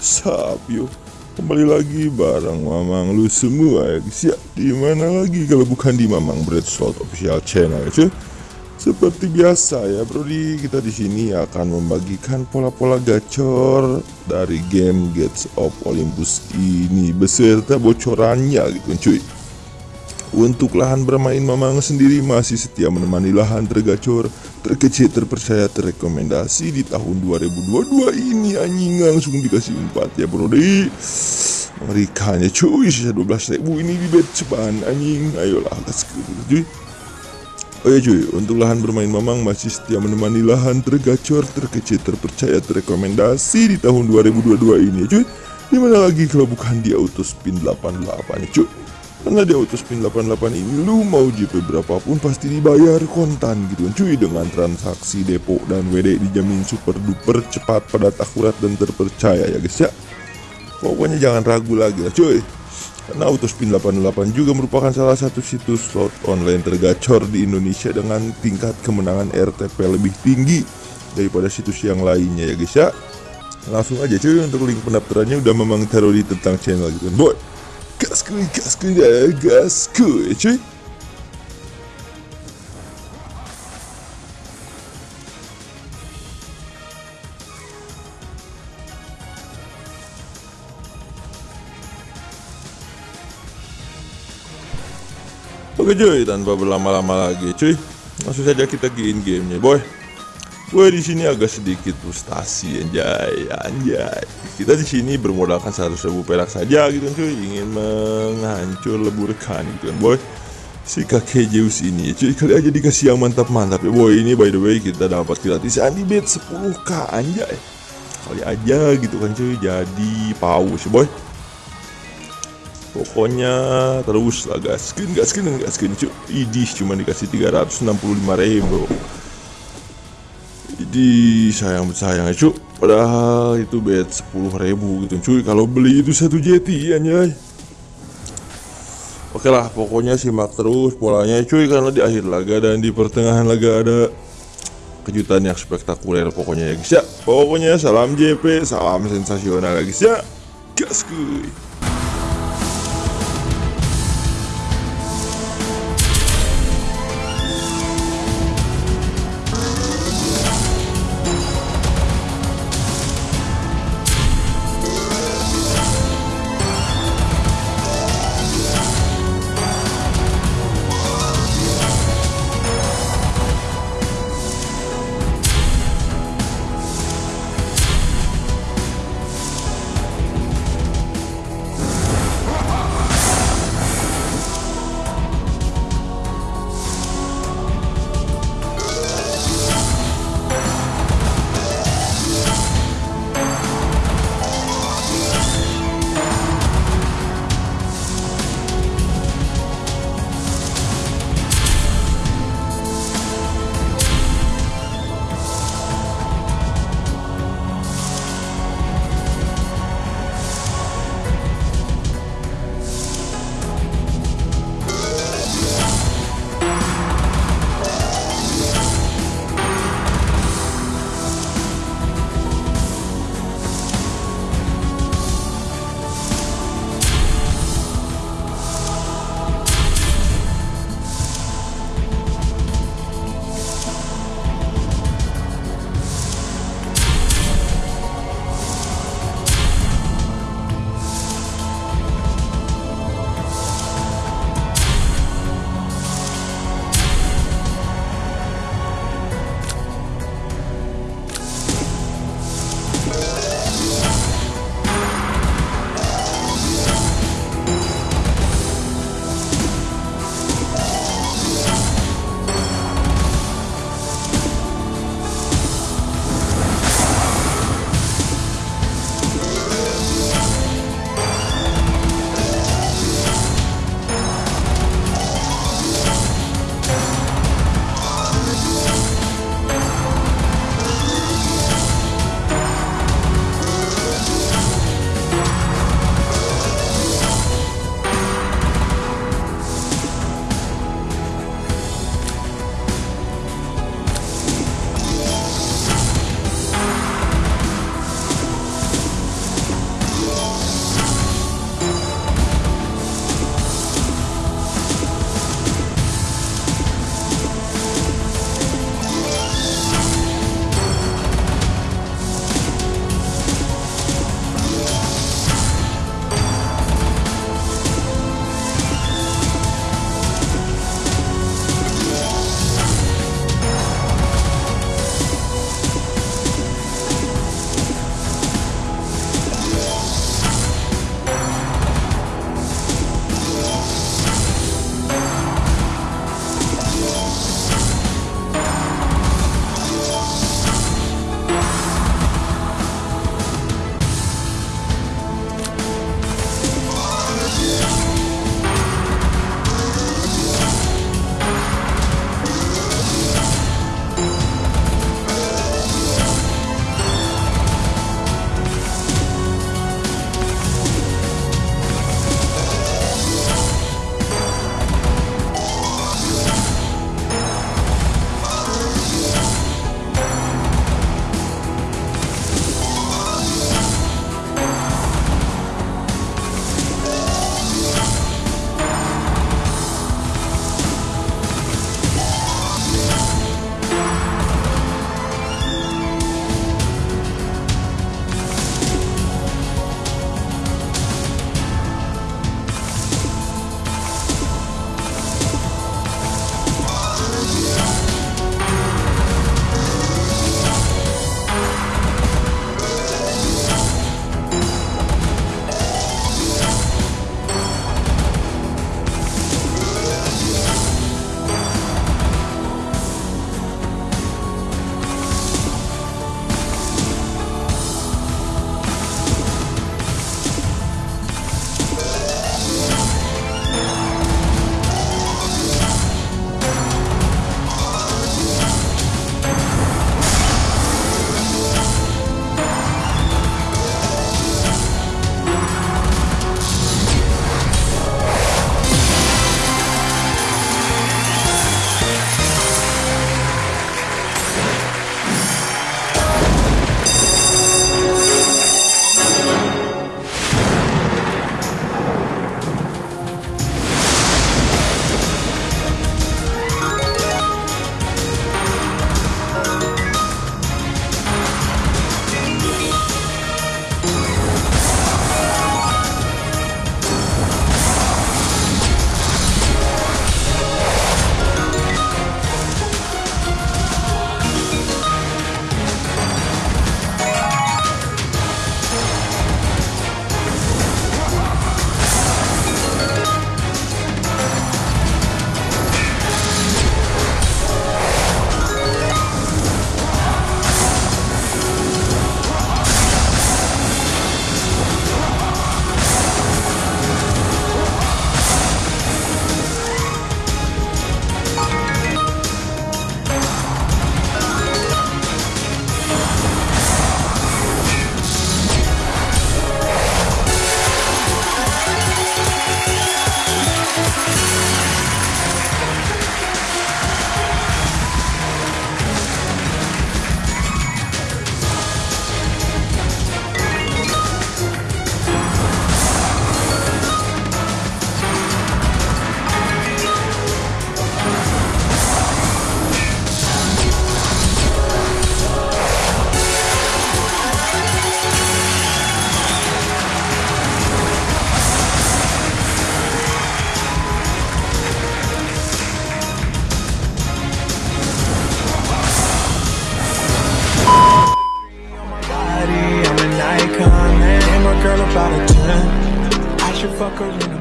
Sapio, kembali lagi bareng Mamang lu semua ya guys ya. Di mana lagi kalau bukan di Mamang Bread Slot Official Channel cuy. Seperti biasa ya Brody, kita di sini akan membagikan pola-pola gacor dari game Gates of Olympus ini beserta bocorannya gitu cuy. Untuk lahan bermain Mamang sendiri masih setia menemani lahan tergacor, terkecil, terpercaya, terrekomendasi di tahun 2022 ini anjing langsung dikasih 4 ya bro deh. Mengerikannya cuy, sisa 12 ribu ini di bet ceban anjing, ayolah gas cuy. Oh ya cuy, untuk lahan bermain Mamang masih setia menemani lahan tergacor, terkecil, terpercaya, terrekomendasi di tahun 2022 ini ya cuy. Di mana lagi kalau bukan di auto spin 88 ya cuy. Karena di Autospin 88 ini lu mau JP berapapun pasti dibayar kontan gitu kan. Cuy dengan transaksi depo dan WD dijamin super duper cepat padat akurat dan terpercaya ya guys ya. Pokoknya jangan ragu lagi lah cuy. Karena Autospin 88 juga merupakan salah satu situs slot online tergacor di Indonesia dengan tingkat kemenangan RTP lebih tinggi daripada situs yang lainnya ya guys ya. Langsung aja cuy untuk link pendaftarannya udah memang di tentang channel gitu kan boy gasku gasku ya gasku ya cuy Oke cuy, tanpa berlama-lama lagi cuy, langsung saja kita ke in gamenya boy. Gue di sini agak sedikit frustasi anjay, anjay. Kita di sini bermodalkan 100 ribu perak saja gitu kan cuy, ingin menghancur leburkan gitu kan boy. Si kakek Zeus ini cuy kali aja dikasih yang mantap-mantap ya boy. Ini by the way kita dapat gratisan di bet 10k anjay. Kali aja gitu kan cuy jadi paus boy. Pokoknya terus lah gaskin gaskin gaskin cuy. Idis cuma dikasih 365 ribu jadi sayang sayang ya cuy Padahal itu bet 10 ribu gitu cuy. Kalau beli itu satu jeti anjay. Oke lah pokoknya simak terus polanya cuy Karena di akhir laga dan di pertengahan laga ada Kejutan yang spektakuler pokoknya ya guys ya. Pokoknya salam JP Salam sensasional ya guys ya. Gas kuy Macaroni.